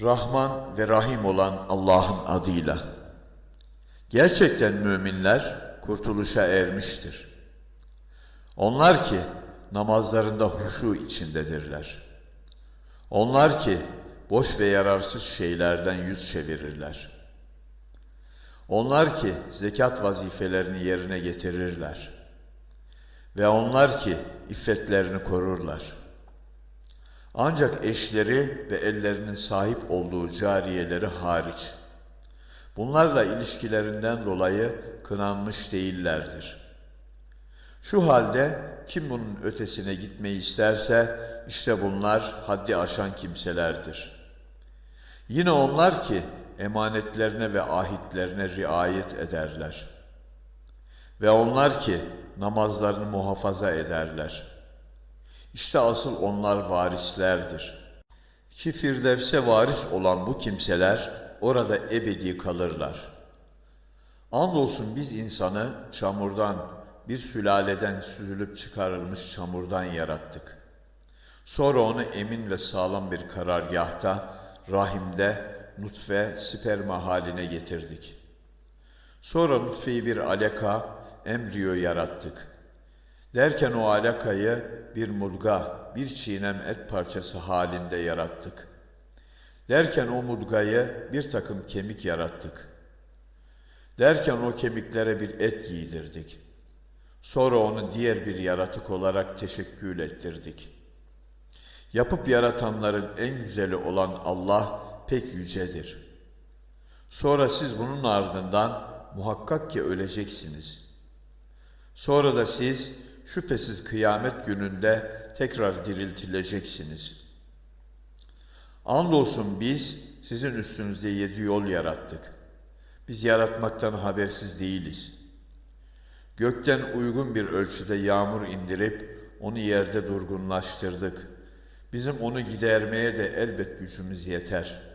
Rahman ve Rahim olan Allah'ın adıyla. Gerçekten müminler kurtuluşa ermiştir. Onlar ki namazlarında huşu içindedirler. Onlar ki boş ve yararsız şeylerden yüz çevirirler. Onlar ki zekat vazifelerini yerine getirirler. Ve onlar ki iffetlerini korurlar. Ancak eşleri ve ellerinin sahip olduğu cariyeleri hariç. Bunlarla ilişkilerinden dolayı kınanmış değillerdir. Şu halde kim bunun ötesine gitmeyi isterse işte bunlar haddi aşan kimselerdir. Yine onlar ki emanetlerine ve ahitlerine riayet ederler. Ve onlar ki namazlarını muhafaza ederler. İşte asıl onlar varislerdir. Ki Firdevs'e varis olan bu kimseler orada ebedi kalırlar. Andolsun biz insanı çamurdan, bir sülaleden süzülüp çıkarılmış çamurdan yarattık. Sonra onu emin ve sağlam bir karargahta, rahimde, nutfe, sperma haline getirdik. Sonra nutfeyi bir alaka, embriyo yarattık. Derken o alakayı bir mudga, bir çiğnem et parçası halinde yarattık. Derken o mudgayı bir takım kemik yarattık. Derken o kemiklere bir et giydirdik. Sonra onu diğer bir yaratık olarak teşekkül ettirdik. Yapıp yaratanların en güzeli olan Allah pek yücedir. Sonra siz bunun ardından muhakkak ki öleceksiniz. Sonra da siz şüphesiz kıyamet gününde tekrar diriltileceksiniz. Andolsun biz sizin üstünüzde yedi yol yarattık. Biz yaratmaktan habersiz değiliz. Gökten uygun bir ölçüde yağmur indirip onu yerde durgunlaştırdık. Bizim onu gidermeye de elbet gücümüz yeter.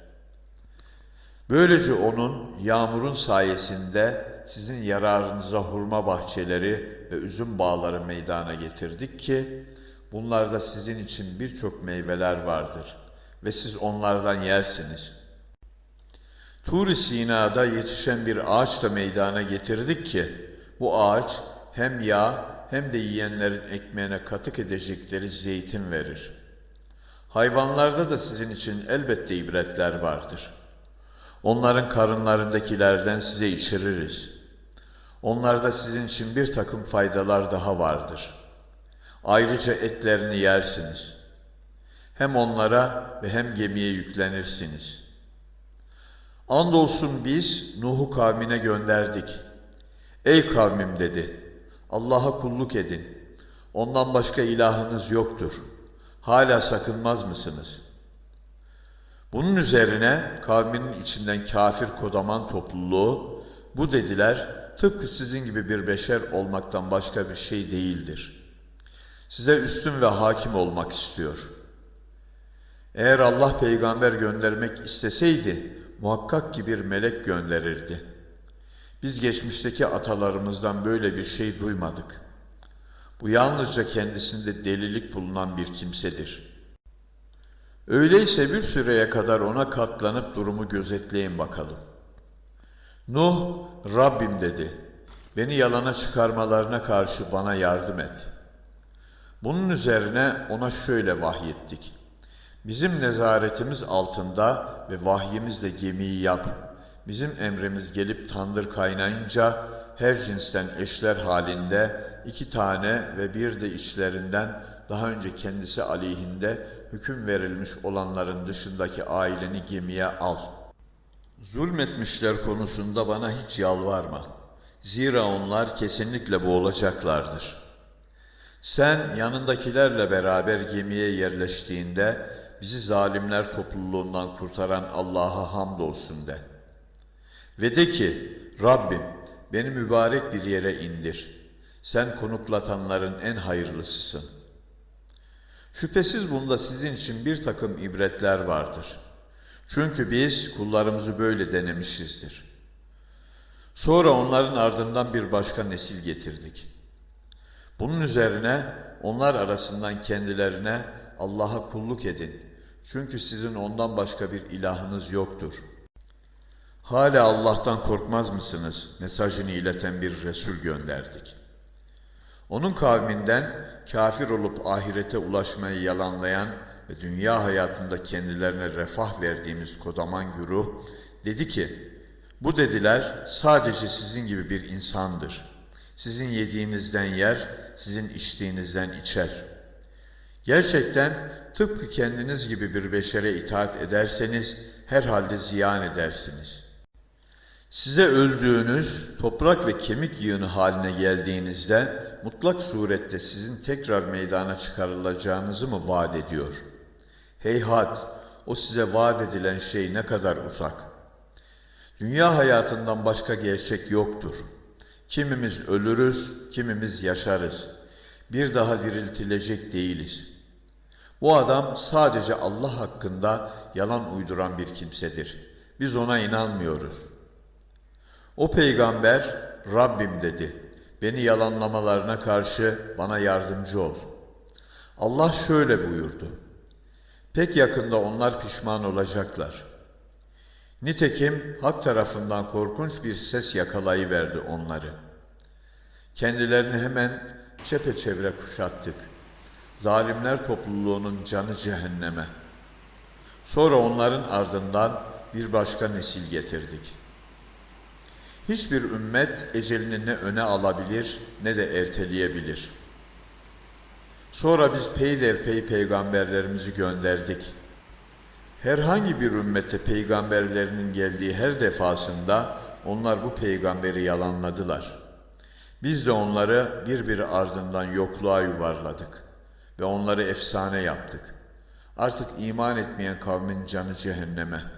Böylece onun yağmurun sayesinde sizin yararınıza hurma bahçeleri ve üzüm bağları meydana getirdik ki bunlarda sizin için birçok meyveler vardır ve siz onlardan yersiniz. Tur-i Sina'da yetişen bir ağaç da meydana getirdik ki bu ağaç hem yağ hem de yiyenlerin ekmeğine katık edecekleri zeytin verir. Hayvanlarda da sizin için elbette ibretler vardır. Onların karınlarındakilerden size içiririz. Onlarda sizin için bir takım faydalar daha vardır. Ayrıca etlerini yersiniz. Hem onlara ve hem gemiye yüklenirsiniz. Andolsun biz Nuh'u kavmine gönderdik. Ey kavmim dedi, Allah'a kulluk edin. Ondan başka ilahınız yoktur. Hala sakınmaz mısınız? Bunun üzerine kavminin içinden kafir kodaman topluluğu bu dediler tıpkı sizin gibi bir beşer olmaktan başka bir şey değildir. Size üstün ve hakim olmak istiyor. Eğer Allah peygamber göndermek isteseydi muhakkak ki bir melek gönderirdi. Biz geçmişteki atalarımızdan böyle bir şey duymadık. Bu yalnızca kendisinde delilik bulunan bir kimsedir. Öyleyse bir süreye kadar ona katlanıp durumu gözetleyin bakalım. Nuh, Rabbim dedi, beni yalana çıkarmalarına karşı bana yardım et. Bunun üzerine ona şöyle vahyettik. Bizim nezaretimiz altında ve vahyimizle gemiyi yap. Bizim emrimiz gelip tandır kaynayınca her cinsten eşler halinde iki tane ve bir de içlerinden daha önce kendisi aleyhinde hüküm verilmiş olanların dışındaki aileni gemiye al. Zulmetmişler konusunda bana hiç yalvarma. Zira onlar kesinlikle boğulacaklardır. Sen yanındakilerle beraber gemiye yerleştiğinde bizi zalimler topluluğundan kurtaran Allah'a hamdolsun de. Ve de ki Rabbim beni mübarek bir yere indir. Sen konuklatanların en hayırlısısın. Şüphesiz bunda sizin için bir takım ibretler vardır. Çünkü biz kullarımızı böyle denemişizdir. Sonra onların ardından bir başka nesil getirdik. Bunun üzerine onlar arasından kendilerine Allah'a kulluk edin. Çünkü sizin ondan başka bir ilahınız yoktur. Hala Allah'tan korkmaz mısınız? Mesajını ileten bir Resul gönderdik. Onun kavminden kafir olup ahirete ulaşmayı yalanlayan ve dünya hayatında kendilerine refah verdiğimiz kodaman güruh dedi ki, bu dediler sadece sizin gibi bir insandır. Sizin yediğinizden yer, sizin içtiğinizden içer. Gerçekten tıpkı kendiniz gibi bir beşere itaat ederseniz herhalde ziyan edersiniz. Size öldüğünüz toprak ve kemik yığını haline geldiğinizde mutlak surette sizin tekrar meydana çıkarılacağınızı mı vaat ediyor? Heyhat, o size vaat edilen şey ne kadar uzak. Dünya hayatından başka gerçek yoktur. Kimimiz ölürüz, kimimiz yaşarız. Bir daha diriltilecek değiliz. Bu adam sadece Allah hakkında yalan uyduran bir kimsedir. Biz ona inanmıyoruz. O peygamber Rabbim dedi. Beni yalanlamalarına karşı bana yardımcı ol. Allah şöyle buyurdu. Pek yakında onlar pişman olacaklar. Nitekim hak tarafından korkunç bir ses yakalayıverdi onları. Kendilerini hemen çepeçevre kuşattık. Zalimler topluluğunun canı cehenneme. Sonra onların ardından bir başka nesil getirdik. Hiçbir ümmet ecelini ne öne alabilir ne de erteleyebilir. Sonra biz peyderpey peygamberlerimizi gönderdik. Herhangi bir ümmete peygamberlerinin geldiği her defasında onlar bu peygamberi yalanladılar. Biz de onları birbiri ardından yokluğa yuvarladık ve onları efsane yaptık. Artık iman etmeyen kavmin canı cehenneme.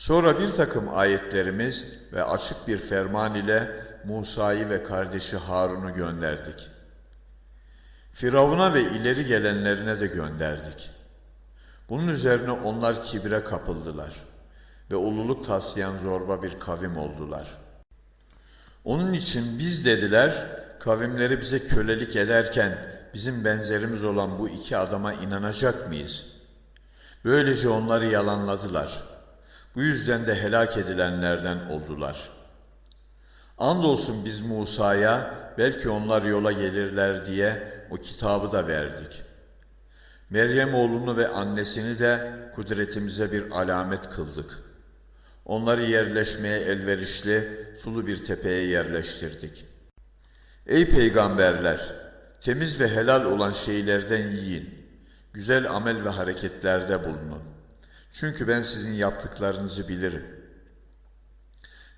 Sonra bir takım ayetlerimiz ve açık bir ferman ile Musa'yı ve kardeşi Harun'u gönderdik. Firavun'a ve ileri gelenlerine de gönderdik. Bunun üzerine onlar kibre kapıldılar ve ululuk taslayan zorba bir kavim oldular. Onun için biz dediler, kavimleri bize kölelik ederken bizim benzerimiz olan bu iki adama inanacak mıyız? Böylece onları yalanladılar. Bu yüzden de helak edilenlerden oldular. Andolsun biz Musa'ya belki onlar yola gelirler diye o kitabı da verdik. Meryem oğlunu ve annesini de kudretimize bir alamet kıldık. Onları yerleşmeye elverişli sulu bir tepeye yerleştirdik. Ey peygamberler! Temiz ve helal olan şeylerden yiyin. Güzel amel ve hareketlerde bulunun. Çünkü ben sizin yaptıklarınızı bilirim.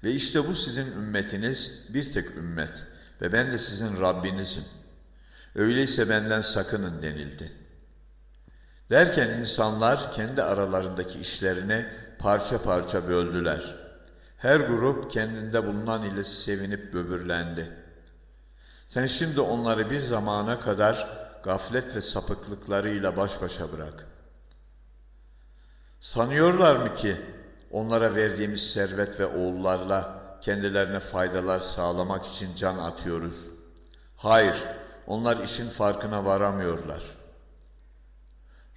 Ve işte bu sizin ümmetiniz bir tek ümmet ve ben de sizin Rabbinizim. Öyleyse benden sakının denildi. Derken insanlar kendi aralarındaki işlerini parça parça böldüler. Her grup kendinde bulunan ile sevinip böbürlendi. Sen şimdi onları bir zamana kadar gaflet ve sapıklıklarıyla baş başa bırak. Sanıyorlar mı ki onlara verdiğimiz servet ve oğullarla kendilerine faydalar sağlamak için can atıyoruz? Hayır, onlar işin farkına varamıyorlar.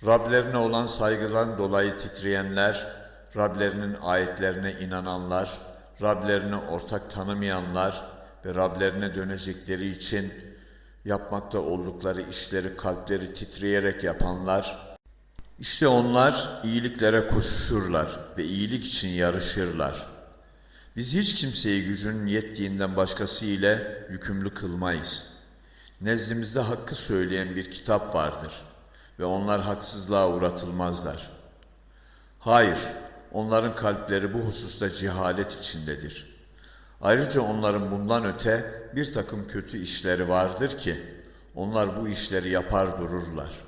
Rablerine olan saygıdan dolayı titreyenler, Rablerinin ayetlerine inananlar, Rablerine ortak tanımayanlar ve Rablerine dönecekleri için yapmakta oldukları işleri kalpleri titreyerek yapanlar, işte onlar iyiliklere koşuşurlar ve iyilik için yarışırlar. Biz hiç kimseyi gücünün yettiğinden başkası ile yükümlü kılmayız. Nezdimizde hakkı söyleyen bir kitap vardır ve onlar haksızlığa uğratılmazlar. Hayır, onların kalpleri bu hususta cehalet içindedir. Ayrıca onların bundan öte bir takım kötü işleri vardır ki onlar bu işleri yapar dururlar.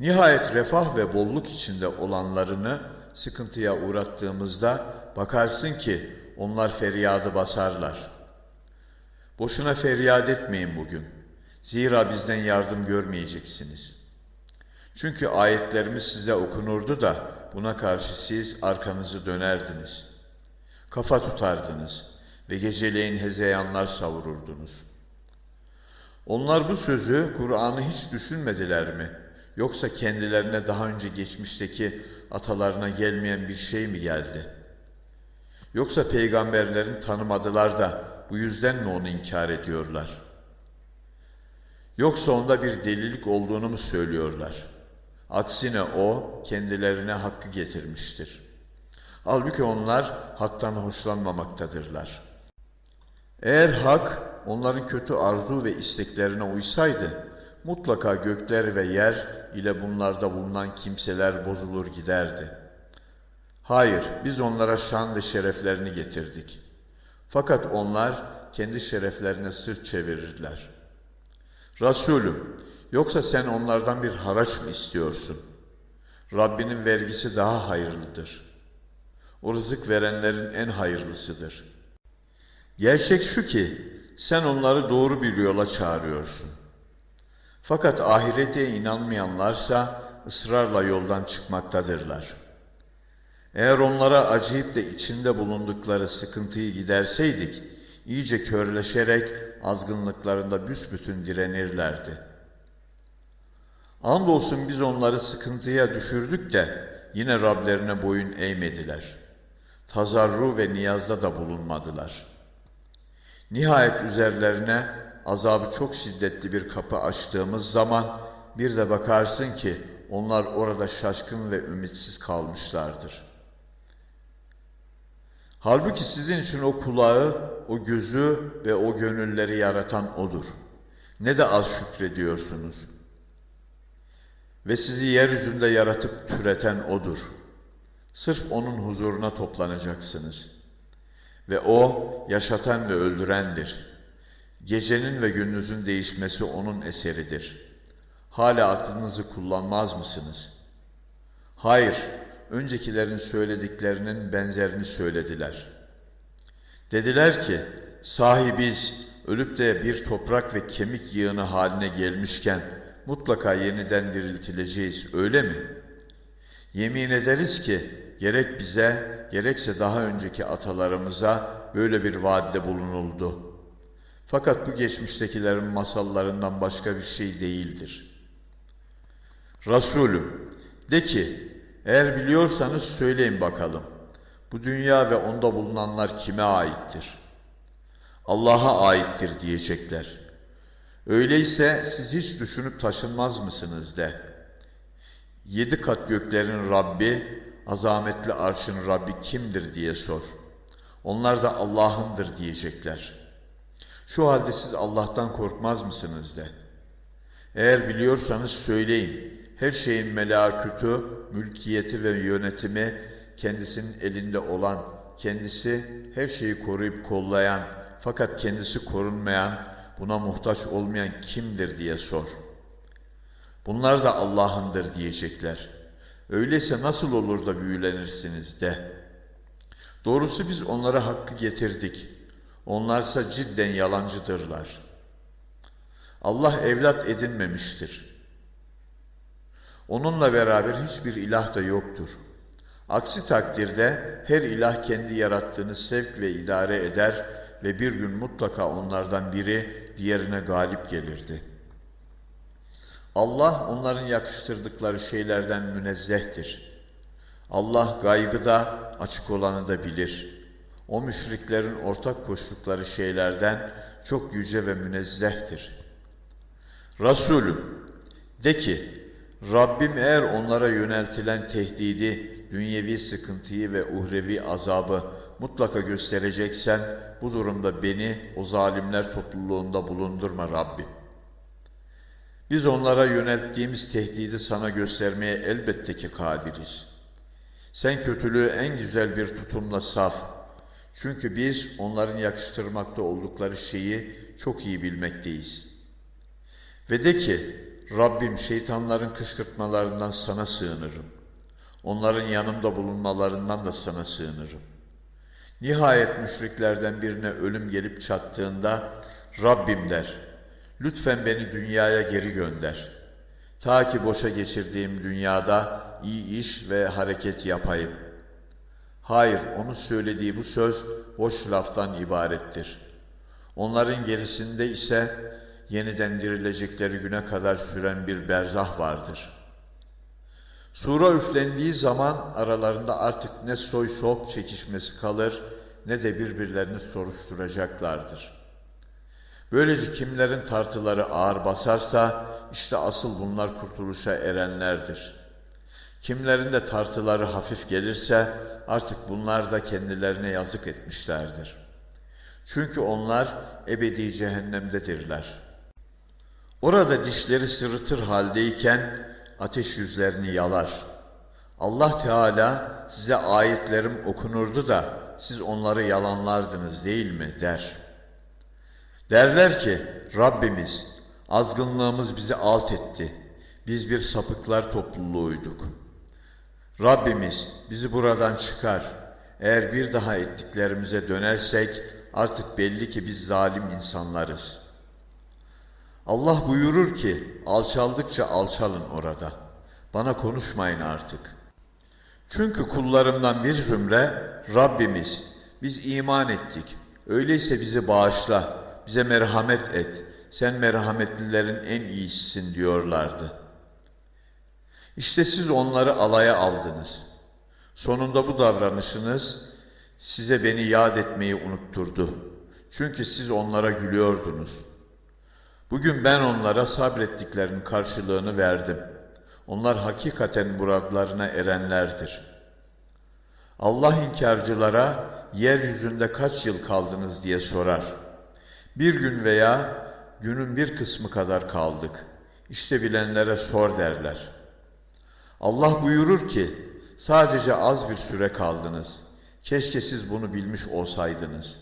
Nihayet refah ve bolluk içinde olanlarını sıkıntıya uğrattığımızda bakarsın ki onlar feryadı basarlar. Boşuna feryat etmeyin bugün. Zira bizden yardım görmeyeceksiniz. Çünkü ayetlerimiz size okunurdu da buna karşı siz arkanızı dönerdiniz. Kafa tutardınız ve geceleyin hezeyanlar savururdunuz. Onlar bu sözü Kur'an'ı hiç düşünmediler mi? Yoksa kendilerine daha önce geçmişteki atalarına gelmeyen bir şey mi geldi? Yoksa peygamberlerin tanımadılar da bu yüzden mi onu inkar ediyorlar? Yoksa onda bir delilik olduğunu mu söylüyorlar? Aksine o kendilerine hakkı getirmiştir. Halbuki onlar haktan hoşlanmamaktadırlar. Eğer hak onların kötü arzu ve isteklerine uysaydı, mutlaka gökler ve yer ile bunlarda bulunan kimseler bozulur giderdi. Hayır, biz onlara şan ve şereflerini getirdik. Fakat onlar kendi şereflerine sırt çevirirler. Resulüm, yoksa sen onlardan bir haraç mı istiyorsun? Rabbinin vergisi daha hayırlıdır. O rızık verenlerin en hayırlısıdır. Gerçek şu ki, sen onları doğru bir yola çağırıyorsun. Fakat ahirete inanmayanlarsa ısrarla yoldan çıkmaktadırlar. Eğer onlara acıyıp da içinde bulundukları sıkıntıyı giderseydik, iyice körleşerek azgınlıklarında büsbütün direnirlerdi. Andolsun biz onları sıkıntıya düşürdük de yine Rablerine boyun eğmediler. Tazarru ve niyazda da bulunmadılar. Nihayet üzerlerine azabı çok şiddetli bir kapı açtığımız zaman bir de bakarsın ki onlar orada şaşkın ve ümitsiz kalmışlardır. Halbuki sizin için o kulağı, o gözü ve o gönülleri yaratan O'dur. Ne de az şükrediyorsunuz. Ve sizi yeryüzünde yaratıp türeten O'dur. Sırf O'nun huzuruna toplanacaksınız. Ve O yaşatan ve öldürendir. Gecenin ve gündüzün değişmesi O'nun eseridir. Hala aklınızı kullanmaz mısınız? Hayır, öncekilerin söylediklerinin benzerini söylediler. Dediler ki, sahi biz ölüp de bir toprak ve kemik yığını haline gelmişken mutlaka yeniden diriltileceğiz, öyle mi? Yemin ederiz ki gerek bize gerekse daha önceki atalarımıza böyle bir vaadde bulunuldu. Fakat bu geçmiştekilerin masallarından başka bir şey değildir. Resulüm, de ki, eğer biliyorsanız söyleyin bakalım. Bu dünya ve onda bulunanlar kime aittir? Allah'a aittir diyecekler. Öyleyse siz hiç düşünüp taşınmaz mısınız de. Yedi kat göklerin Rabbi, azametli arşın Rabbi kimdir diye sor. Onlar da Allah'ındır diyecekler. Şu halde siz Allah'tan korkmaz mısınız de. Eğer biliyorsanız söyleyin. Her şeyin melakütü, mülkiyeti ve yönetimi kendisinin elinde olan, kendisi her şeyi koruyup kollayan fakat kendisi korunmayan, buna muhtaç olmayan kimdir diye sor. Bunlar da Allah'ındır diyecekler. Öyleyse nasıl olur da büyülenirsiniz de. Doğrusu biz onlara hakkı getirdik. Onlarsa cidden yalancıdırlar. Allah evlat edinmemiştir. Onunla beraber hiçbir ilah da yoktur. Aksi takdirde her ilah kendi yarattığını sevk ve idare eder ve bir gün mutlaka onlardan biri diğerine galip gelirdi. Allah onların yakıştırdıkları şeylerden münezzehtir. Allah gaybı da açık olanı da bilir. O müşriklerin ortak koştukları şeylerden çok yüce ve münezzehtir. Resulüm de ki Rabbim eğer onlara yöneltilen tehdidi, dünyevi sıkıntıyı ve uhrevi azabı mutlaka göstereceksen bu durumda beni o zalimler topluluğunda bulundurma Rabbim. Biz onlara yönelttiğimiz tehdidi sana göstermeye elbette ki kadiriz. Sen kötülüğü en güzel bir tutumla saf. Çünkü biz onların yakıştırmakta oldukları şeyi çok iyi bilmekteyiz. Ve de ki, Rabbim şeytanların kışkırtmalarından sana sığınırım. Onların yanımda bulunmalarından da sana sığınırım. Nihayet müşriklerden birine ölüm gelip çattığında Rabbim der, lütfen beni dünyaya geri gönder. Ta ki boşa geçirdiğim dünyada iyi iş ve hareket yapayım. Hayır, onun söylediği bu söz boş laftan ibarettir. Onların gerisinde ise yeniden dirilecekleri güne kadar süren bir berzah vardır. Sura üflendiği zaman aralarında artık ne soy sop çekişmesi kalır ne de birbirlerini soruşturacaklardır. Böylece kimlerin tartıları ağır basarsa işte asıl bunlar kurtuluşa erenlerdir. Kimlerin de tartıları hafif gelirse artık bunlar da kendilerine yazık etmişlerdir. Çünkü onlar ebedi cehennemdedirler. Orada dişleri sırıtır haldeyken ateş yüzlerini yalar. Allah Teala size ayetlerim okunurdu da siz onları yalanlardınız değil mi der. Derler ki Rabbimiz azgınlığımız bizi alt etti. Biz bir sapıklar topluluğuyduk. Rabbimiz bizi buradan çıkar. Eğer bir daha ettiklerimize dönersek artık belli ki biz zalim insanlarız. Allah buyurur ki alçaldıkça alçalın orada. Bana konuşmayın artık. Çünkü kullarımdan bir zümre Rabbimiz biz iman ettik. Öyleyse bizi bağışla, bize merhamet et. Sen merhametlilerin en iyisisin diyorlardı. İşte siz onları alaya aldınız. Sonunda bu davranışınız size beni yad etmeyi unutturdu. Çünkü siz onlara gülüyordunuz. Bugün ben onlara sabrettiklerinin karşılığını verdim. Onlar hakikaten muradlarına erenlerdir. Allah inkarcılara yeryüzünde kaç yıl kaldınız diye sorar. Bir gün veya günün bir kısmı kadar kaldık. İşte bilenlere sor derler. Allah buyurur ki sadece az bir süre kaldınız. Keşke siz bunu bilmiş olsaydınız.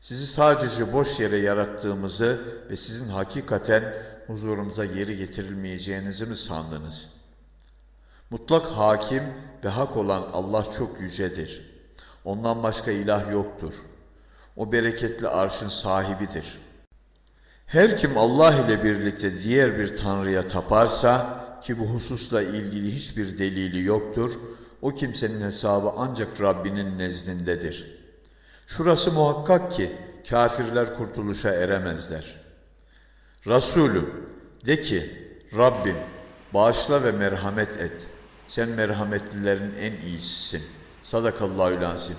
Sizi sadece boş yere yarattığımızı ve sizin hakikaten huzurumuza geri getirilmeyeceğinizi mi sandınız? Mutlak hakim ve hak olan Allah çok yücedir. Ondan başka ilah yoktur. O bereketli arşın sahibidir. Her kim Allah ile birlikte diğer bir tanrıya taparsa ki bu hususla ilgili hiçbir delili yoktur, o kimsenin hesabı ancak Rabbinin nezdindedir. Şurası muhakkak ki kafirler kurtuluşa eremezler. Resulüm de ki Rabbim bağışla ve merhamet et. Sen merhametlilerin en iyisisin. Sadakallahu lazim.